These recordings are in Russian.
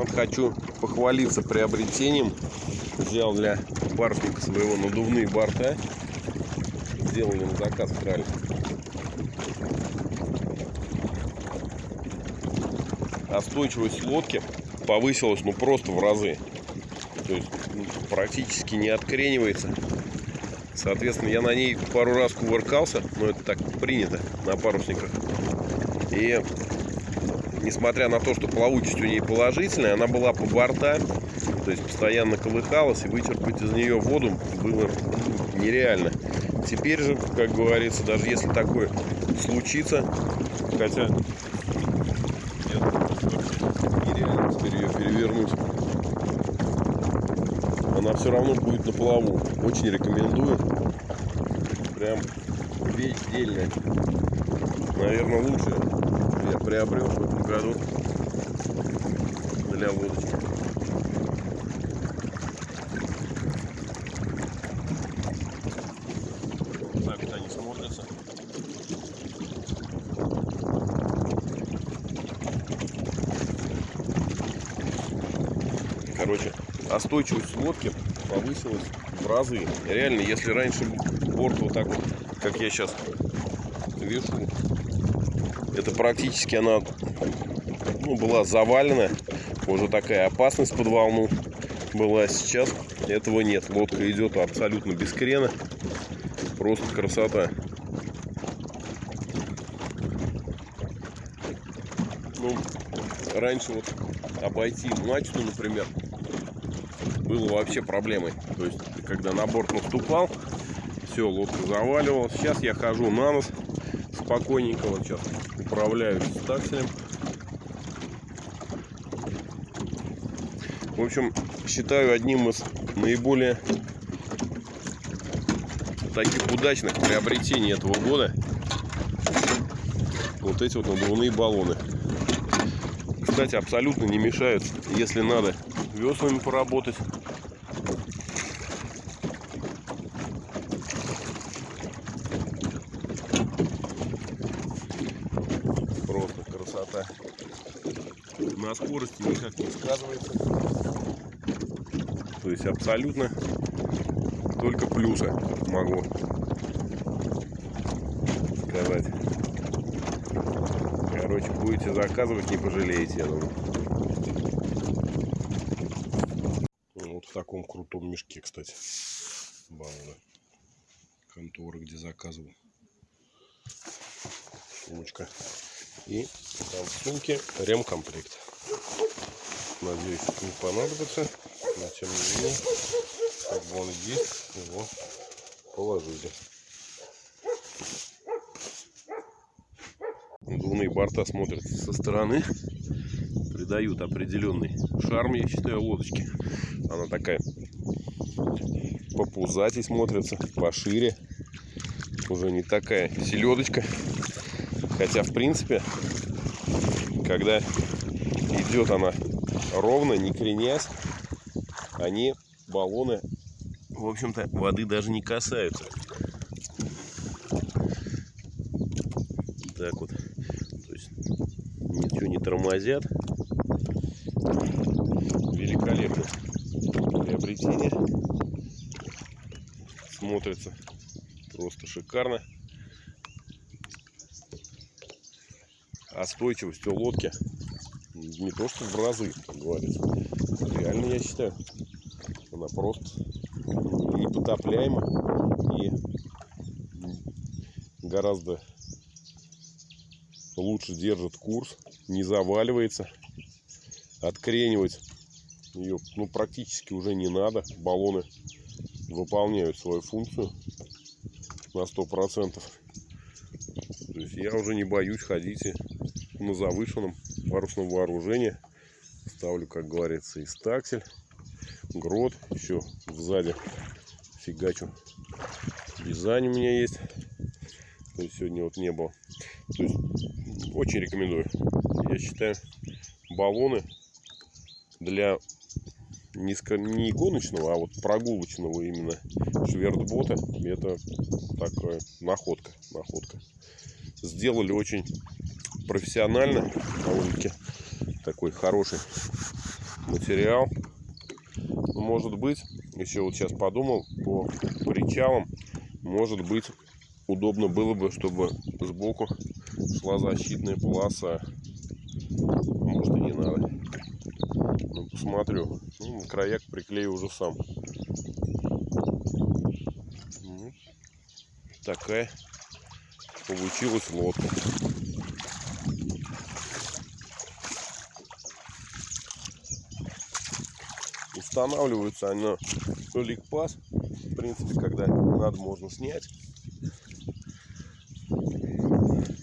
Вот хочу похвалиться приобретением. Взял для парусника своего надувные борта. Сделали на заказ крали. Остойчивость лодки повысилась ну просто в разы. То есть ну, практически не откренивается. Соответственно, я на ней пару раз кувыркался, но это так принято на парусниках. И несмотря на то, что плавучесть у нее положительная, она была по борта, то есть постоянно колыхалась, и вычерпать из нее воду было нереально. Теперь же, как говорится, даже если такое случится, хотя нереально теперь она все равно будет на плаву. Очень рекомендую. Прям вещь дельная. Наверное, лучшее я приобрел в этом году для лодочки. Так вот они смотрятся. Короче, остойчивость лодки повысилась в разы. Реально, если раньше борт вот так вот, как я сейчас вешу, это практически она ну, была завалена. Уже такая опасность под волну была. Сейчас этого нет. Лодка идет абсолютно без крена. Просто красота. Ну, раньше вот обойти мачту, например, было вообще проблемой. То есть, когда на борт наступал, все, лодка заваливалась. Сейчас я хожу на нос спокойненько. Вот сейчас управляюсь такселем. В общем, считаю одним из наиболее таких удачных приобретений этого года вот эти вот надувные баллоны. Кстати, абсолютно не мешают, если надо веслами поработать. Просто красота. На скорости никак не сказывается. То есть абсолютно только плюсы могу сказать. Короче, будете заказывать, не пожалеете, я думаю. Ну, вот в таком крутом мешке, кстати. Баллы. Конторы, где заказывал. Сумочка. И там в сумке ремкомплект. Надеюсь, не понадобится. Но тем не как бы он есть, его положили. Надувные борта смотрят со стороны. Придают определенный шарм, я считаю, лодочки. Она такая попузатей смотрится, пошире. Уже не такая селедочка. Хотя, в принципе, когда идет она ровно, не кренясь, они, баллоны, в общем-то, воды даже не касаются. Так вот. То есть ничего не тормозят. Великолепно приобретение. Смотрится просто шикарно. Остойчивость у лодки не то что в разы, как говорится. Реально, я считаю, она просто непотопляема и гораздо лучше держит курс, не заваливается. Откренивать ее ну, практически уже не надо. Баллоны выполняют свою функцию на 100%. То есть я уже не боюсь ходить на завышенном парусном вооружении. Ставлю, как говорится, и стаксель, грот, еще сзади фигачу. Дизайн у меня есть. То есть сегодня вот не было. То есть очень рекомендую. Я считаю, баллоны для низко, не гоночного, а вот прогулочного именно швертбота это такая находка, находка. Сделали очень профессионально, довольно-таки такой хороший материал. Может быть, еще вот сейчас подумал, по причалам, может быть, удобно было бы, чтобы сбоку шла защитная полоса. Может и не надо. Ну, посмотрю. Ну, краяк приклею уже сам. Ну, такая получилась лодка. Устанавливаются они на ликпас. В принципе, когда надо, можно снять.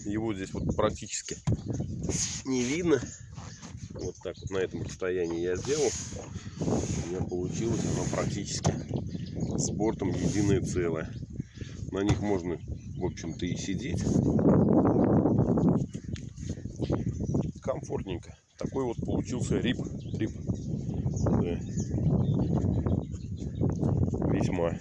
Его здесь вот практически не видно. Вот так вот на этом расстоянии я сделал. У меня получилось оно практически с бортом единое целое. На них можно, в общем-то, и сидеть. Комфортненько. Такой вот получился рип. рип. Dis-moi.